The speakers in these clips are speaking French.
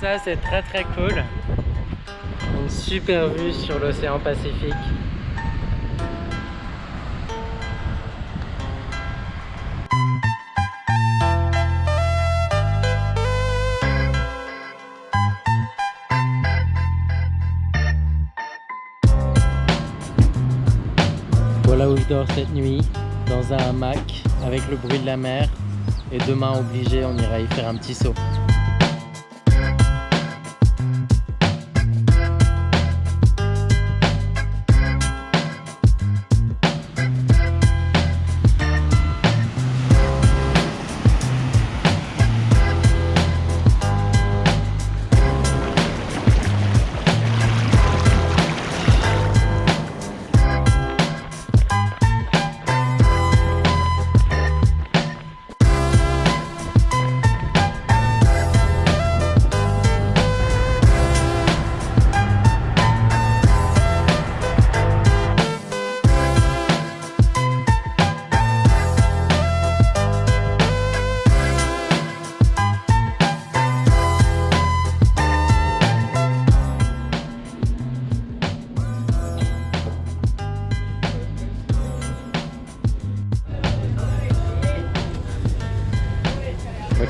Ça c'est très très cool. Une super vue sur l'océan Pacifique. Voilà où je dors cette nuit, dans un hamac, avec le bruit de la mer. Et demain, obligé, on ira y faire un petit saut.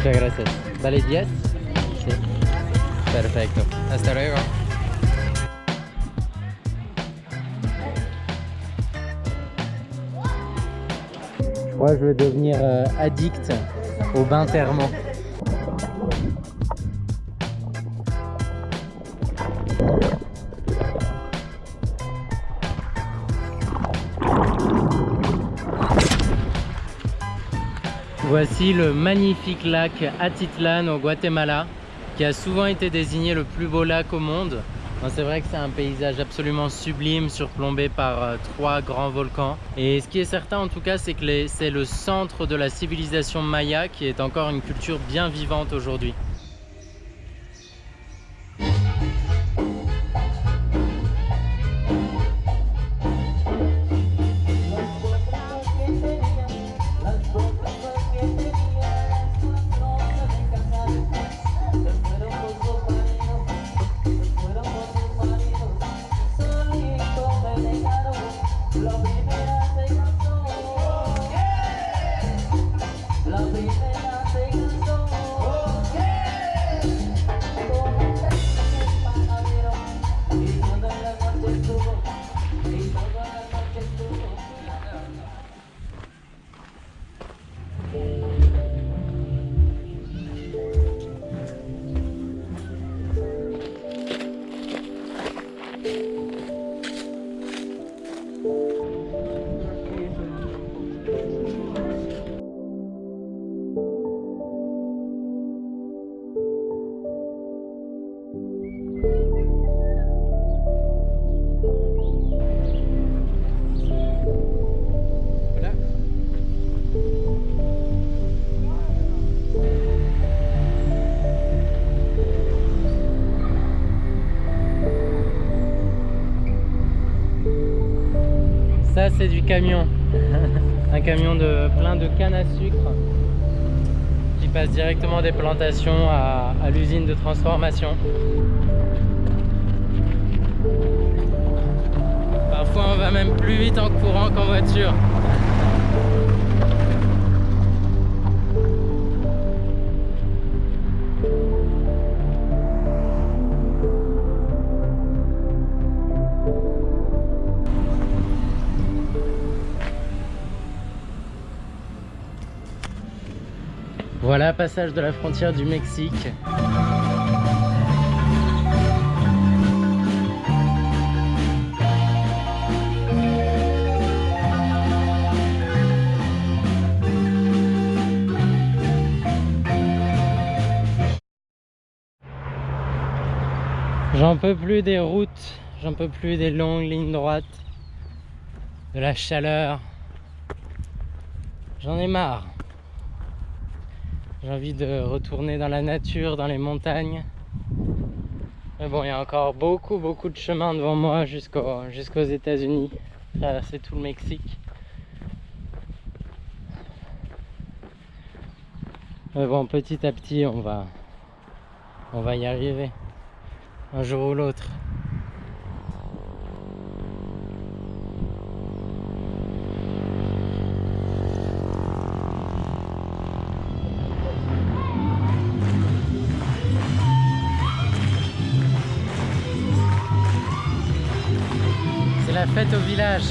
Muchas gracias. Vale 10? Sí. Perfecto. Hasta luego. Je crois que je vais devenir euh, addict au bain thermant. Voici le magnifique lac Atitlan au Guatemala qui a souvent été désigné le plus beau lac au monde. C'est vrai que c'est un paysage absolument sublime surplombé par euh, trois grands volcans. Et ce qui est certain en tout cas c'est que c'est le centre de la civilisation maya qui est encore une culture bien vivante aujourd'hui. C'est du camion, un camion de plein de cannes à sucre qui passe directement des plantations à l'usine de transformation. Parfois on va même plus vite en courant qu'en voiture. Voilà, passage de la frontière du Mexique. J'en peux plus des routes, j'en peux plus des longues lignes droites, de la chaleur. J'en ai marre. J'ai envie de retourner dans la nature, dans les montagnes. Mais bon, il y a encore beaucoup, beaucoup de chemin devant moi jusqu'aux jusqu'aux États-Unis, traverser tout le Mexique. Mais bon, petit à petit, on va, On va y arriver. Un jour ou l'autre. La fête au village.